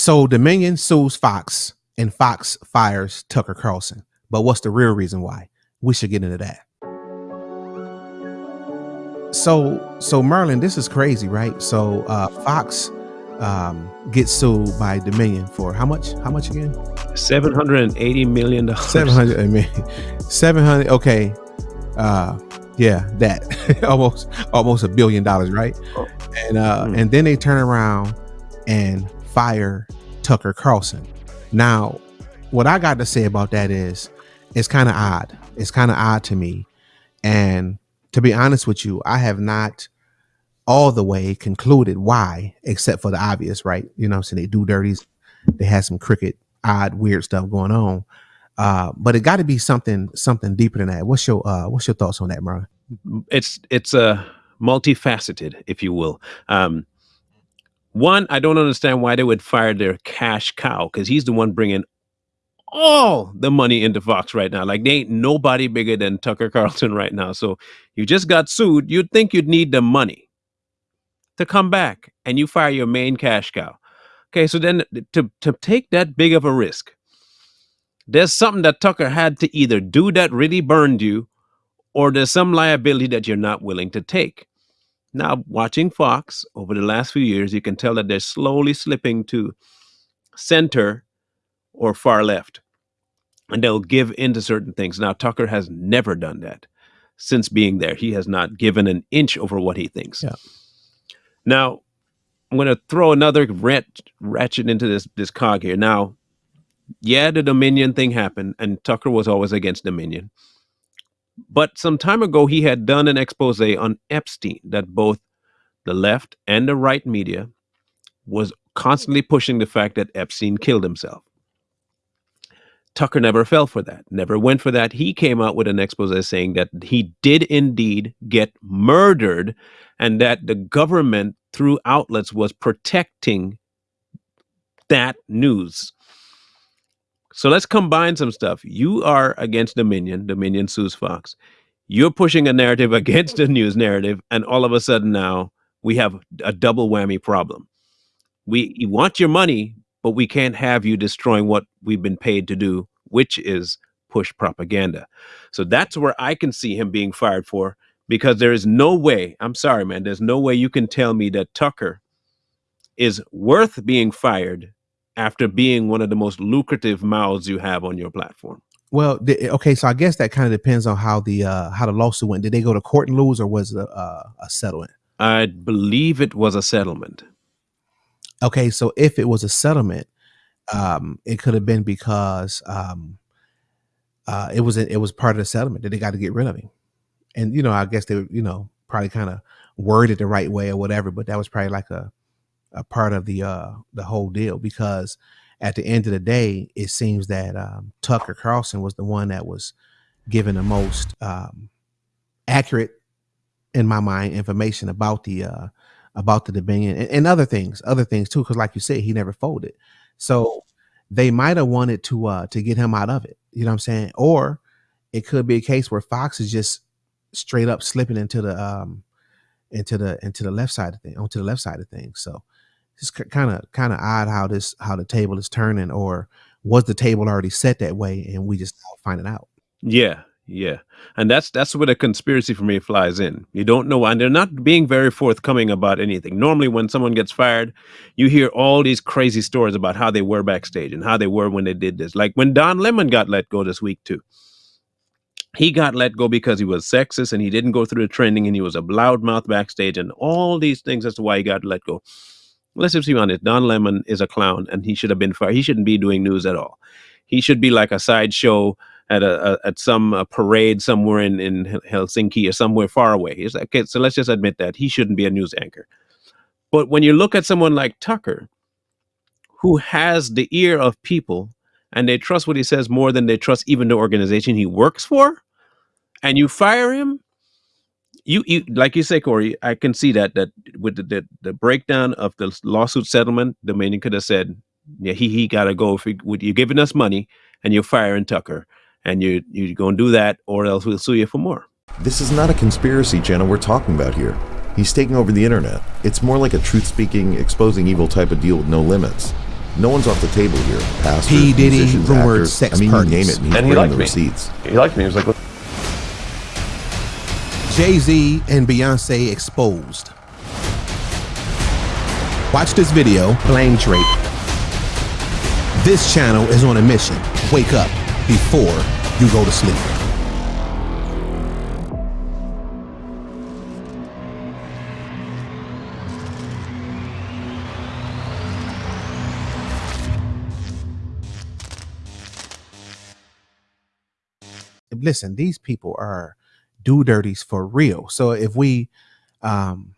So Dominion sues Fox and Fox fires Tucker Carlson. But what's the real reason why? We should get into that. So so Merlin, this is crazy, right? So uh Fox um gets sued by Dominion for how much? How much again? Seven hundred and eighty million dollars. Seven hundred. I mean, seven hundred. Okay. Uh, yeah, that almost almost a billion dollars, right? Oh. And uh, mm. and then they turn around and fire Tucker Carlson. Now, what I got to say about that is, it's kind of odd. It's kind of odd to me, and to be honest with you, I have not all the way concluded why, except for the obvious, right? You know, so they do dirties. They had some cricket, odd, weird stuff going on. Uh, but it got to be something something deeper than that. What's your uh, what's your thoughts on that, Marlon? It's it's a uh, multifaceted, if you will. Um, one, I don't understand why they would fire their cash cow because he's the one bringing all the money into Fox right now. Like they ain't nobody bigger than Tucker Carlson right now. So you just got sued. You'd think you'd need the money to come back, and you fire your main cash cow. Okay, so then to to take that big of a risk there's something that Tucker had to either do that really burned you, or there's some liability that you're not willing to take. Now, watching Fox over the last few years, you can tell that they're slowly slipping to center or far left, and they'll give in to certain things. Now, Tucker has never done that since being there. He has not given an inch over what he thinks. Yeah. Now, I'm going to throw another rat, ratchet into this this cog here. Now, yeah, the Dominion thing happened, and Tucker was always against Dominion. But some time ago, he had done an expose on Epstein that both the left and the right media was constantly pushing the fact that Epstein killed himself. Tucker never fell for that, never went for that. He came out with an expose saying that he did indeed get murdered and that the government, through outlets, was protecting that news. So let's combine some stuff. You are against Dominion, Dominion sues Fox. You're pushing a narrative against the news narrative, and all of a sudden now we have a double whammy problem. We want your money, but we can't have you destroying what we've been paid to do, which is push propaganda. So that's where I can see him being fired for because there is no way, I'm sorry, man, there's no way you can tell me that Tucker is worth being fired after being one of the most lucrative mouths you have on your platform? Well, okay, so I guess that kind of depends on how the uh, how the lawsuit went. Did they go to court and lose, or was it a, a settlement? I believe it was a settlement. Okay, so if it was a settlement, um, it could have been because um, uh, it was a, it was part of the settlement that they got to get rid of him, and you know, I guess they you know probably kind of worded the right way or whatever, but that was probably like a a part of the uh the whole deal because at the end of the day, it seems that um, Tucker Carlson was the one that was given the most um, accurate, in my mind, information about the uh, about the Dominion and, and other things, other things too. Because, like you said, he never folded, so they might have wanted to uh, to get him out of it. You know what I'm saying? Or it could be a case where Fox is just straight up slipping into the um, into the into the left side of thing, onto the left side of things. So it's kind of kind of odd how this how the table is turning, or was the table already set that way and we just find it out? Yeah, yeah, and that's that's where the conspiracy for me flies in. You don't know, and they're not being very forthcoming about anything. Normally, when someone gets fired, you hear all these crazy stories about how they were backstage and how they were when they did this. Like when Don Lemon got let go this week too. He got let go because he was sexist and he didn't go through the training and he was a loudmouth backstage and all these things. That's why he got let go let's just be honest. Don Lemon is a clown, and he should have been fired. He shouldn't be doing news at all. He should be like a sideshow at a, a, at some parade somewhere in in Helsinki or somewhere far away. Like, okay, so let's just admit that he shouldn't be a news anchor. But when you look at someone like Tucker, who has the ear of people and they trust what he says more than they trust even the organization he works for, and you fire him, you, you like you say, Corey, I can see that that with the, the, the breakdown of the lawsuit settlement, Dominion could have said, yeah, he he gotta go if you're giving us money and you're firing Tucker and you you're gonna do that or else we'll sue you for more. This is not a conspiracy channel we're talking about here. He's taking over the internet. It's more like a truth-speaking, exposing evil type of deal with no limits. No one's off the table here. Pastors, P. Diddy, musicians, rumored actors. sex I mean, parties. you name it, and he's And he liked the me. receipts. He liked me. He was like, Jay Z and Beyonce exposed. Watch this video, Blame Drake. This channel is on a mission. Wake up before you go to sleep. Listen, these people are do dirties for real. So if we um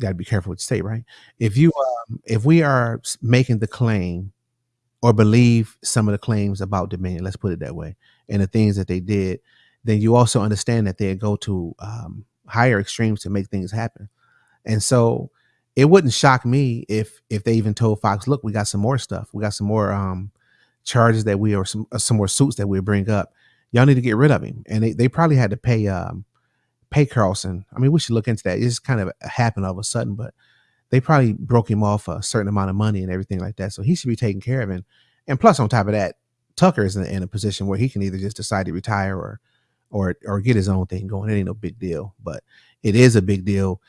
got to be careful what you say, right? If you um, if we are making the claim or believe some of the claims about Dominion, let's put it that way, and the things that they did, then you also understand that they go to um, higher extremes to make things happen. And so it wouldn't shock me if if they even told Fox, look, we got some more stuff, we got some more um charges that we or some uh, some more suits that we bring up. Y'all need to get rid of him. And they, they probably had to pay um pay Carlson. I mean, we should look into that. It just kind of happened all of a sudden, but they probably broke him off a certain amount of money and everything like that. So he should be taken care of. And and plus, on top of that, Tucker is in, in a position where he can either just decide to retire or or or get his own thing going. It ain't no big deal, but it is a big deal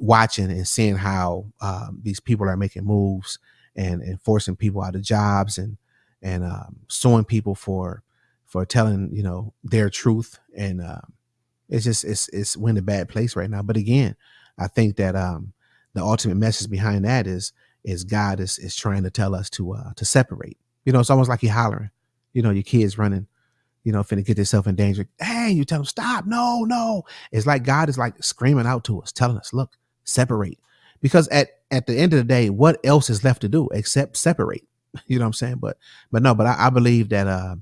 watching and seeing how um, these people are making moves and and forcing people out of jobs and and um, suing people for for telling you know their truth and um, it's just it's it's we're in a bad place right now. But again, I think that um the ultimate message behind that is is God is is trying to tell us to uh to separate. You know, it's almost like you're hollering. You know, your kids running, you know, finna get themselves in danger. Hey, you tell them stop. No, no. It's like God is like screaming out to us, telling us, look, separate. Because at at the end of the day, what else is left to do except separate? You know what I'm saying? But but no, but I, I believe that uh,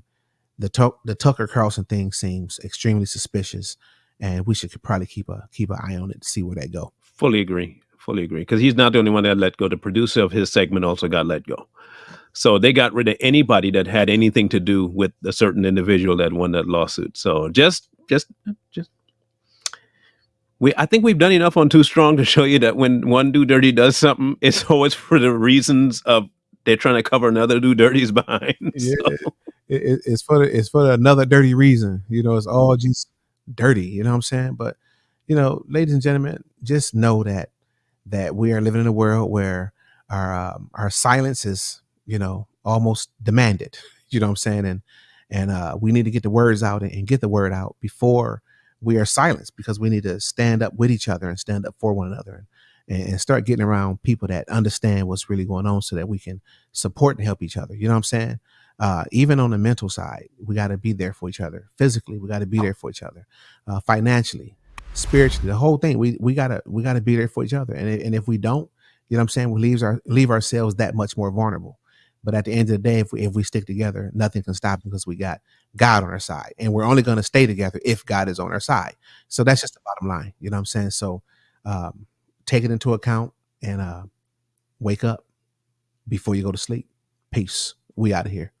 the Tuck the Tucker Carlson thing seems extremely suspicious, and we should probably keep a keep an eye on it to see where that go. Fully agree. Fully agree. Because he's not the only one that let go. The producer of his segment also got let go. So they got rid of anybody that had anything to do with a certain individual that won that lawsuit. So just, just, just. We, I think we've done enough on Too Strong to show you that when one do dirty does something, it's always for the reasons of they're trying to cover another do dirty's behind. Yeah, So, it, it- it's for the, it's for another dirty reason. You know, it's all just dirty. You know what I'm saying? But you know, ladies and gentlemen, just know that that we are living in a world where our um, our silence is you know almost demanded. You know what I'm saying? And and uh, we need to get the words out and, and get the word out before we are silenced because we need to stand up with each other and stand up for one another and, and start getting around people that understand what's really going on so that we can support and help each other. You know what I'm saying? Uh, even on the mental side, we got to be there for each other. Physically, we got to be there for each other. Uh, financially, spiritually, the whole thing. We we gotta we gotta be there for each other. And and if we don't, you know what I'm saying, we leaves our leave ourselves that much more vulnerable. But at the end of the day, if we if we stick together, nothing can stop us because we got God on our side, and we're only going to stay together if God is on our side. So that's just the bottom line. You know what I'm saying? So um, take it into account and uh, wake up before you go to sleep. Peace. We out of here.